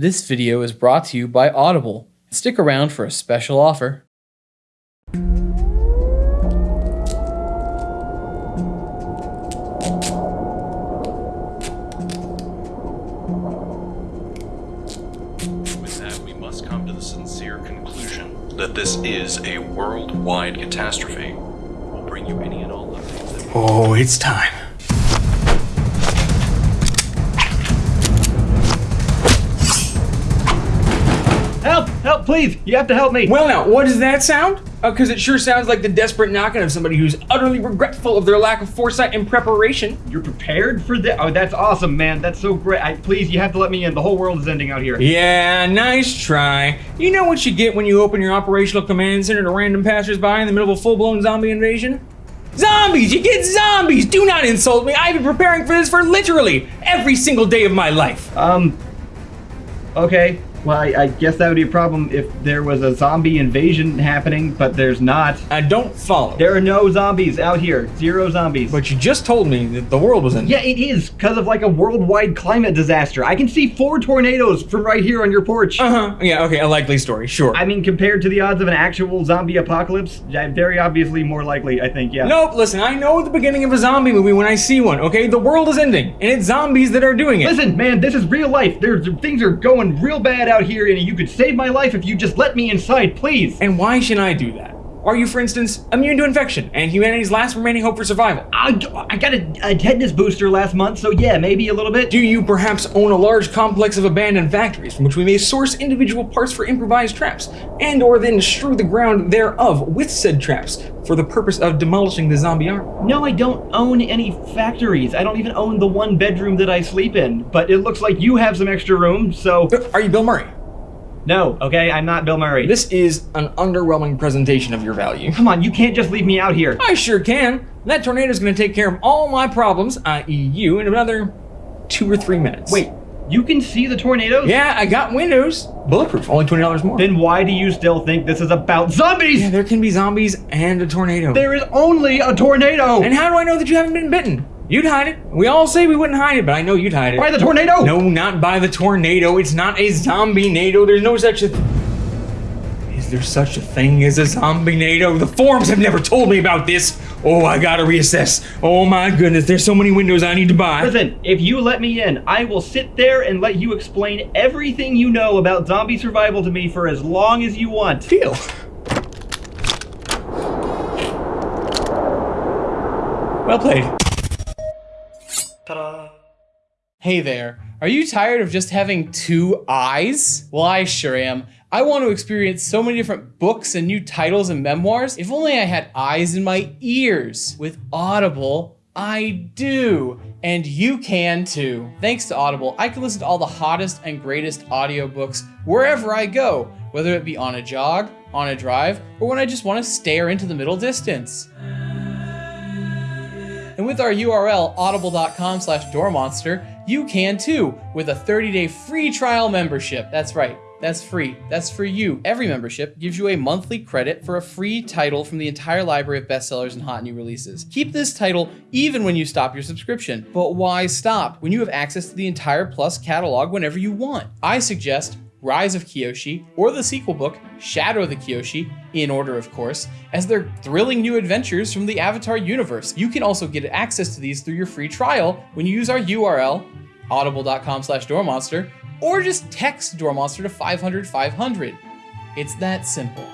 This video is brought to you by Audible. Stick around for a special offer. With that, we must come to the sincere conclusion that this is a worldwide catastrophe. We'll bring you any and all updates Oh, it's time. Help! Please! You have to help me! Well, now, what does that sound? Because it sure sounds like the desperate knocking of somebody who's utterly regretful of their lack of foresight and preparation. You're prepared for this? Oh, that's awesome, man. That's so great. I, please, you have to let me in. The whole world is ending out here. Yeah, nice try. You know what you get when you open your operational command center to random passersby in the middle of a full-blown zombie invasion? Zombies! You get zombies! Do not insult me! I've been preparing for this for literally every single day of my life. Um. Okay. Well, I, I guess that would be a problem if there was a zombie invasion happening, but there's not. I don't follow. There are no zombies out here. Zero zombies. But you just told me that the world was ending. yeah, it is because of like a worldwide climate disaster. I can see four tornadoes from right here on your porch. Uh-huh. Yeah, okay, a likely story, sure. I mean, compared to the odds of an actual zombie apocalypse, very obviously more likely. I think. Yeah. Nope, listen, I know the beginning of a zombie movie when I see one, okay? The world is ending, and it's zombies that are doing it. Listen, man, this is real life. There's things are going real bad out here, and you could save my life if you just let me inside, please. And why should I do that? Are you, for instance, immune to infection and humanity's last remaining hope for survival? I, I got a, a tetanus booster last month, so yeah, maybe a little bit. Do you perhaps own a large complex of abandoned factories from which we may source individual parts for improvised traps, and or then strew the ground thereof with said traps for the purpose of demolishing the zombie army? No, I don't own any factories. I don't even own the one bedroom that I sleep in. But it looks like you have some extra room, so uh, Are you Bill Murray? No. Okay, I'm not Bill Murray. This is an underwhelming presentation of your value. Come on, you can't just leave me out here. I sure can. That tornado's gonna take care of all my problems, i.e. you, in another two or three minutes. Wait, you can see the tornadoes? Yeah, I got windows. Bulletproof, only $20 more. Then why do you still think this is about zombies? Yeah, there can be zombies and a tornado. There is only a tornado. And how do I know that you haven't been bitten? You'd hide it. We all say we wouldn't hide it, but I know you'd hide it. By the tornado? No, not by the tornado. It's not a zombie nado. There's no such a. Is there such a thing as a zombie nado? The forums have never told me about this. Oh, I gotta reassess. Oh my goodness, there's so many windows I need to buy. Listen, if you let me in, I will sit there and let you explain everything you know about zombie survival to me for as long as you want. Deal. Well played. Hey there, are you tired of just having two eyes? Well, I sure am. I want to experience so many different books and new titles and memoirs. If only I had eyes in my ears. With Audible, I do. And you can too. Thanks to Audible, I can listen to all the hottest and greatest audiobooks wherever I go, whether it be on a jog, on a drive, or when I just want to stare into the middle distance. With our URL, audible.com slash doormonster, you can too, with a 30-day free trial membership. That's right, that's free. That's for you. Every membership gives you a monthly credit for a free title from the entire library of bestsellers and hot new releases. Keep this title even when you stop your subscription. But why stop when you have access to the entire Plus catalog whenever you want? I suggest Rise of Kyoshi, or the sequel book, Shadow of Kyoshi, in order of course, as they're thrilling new adventures from the Avatar universe. You can also get access to these through your free trial when you use our URL, audible.com slash doormonster, or just text doormonster to 500 500. It's that simple.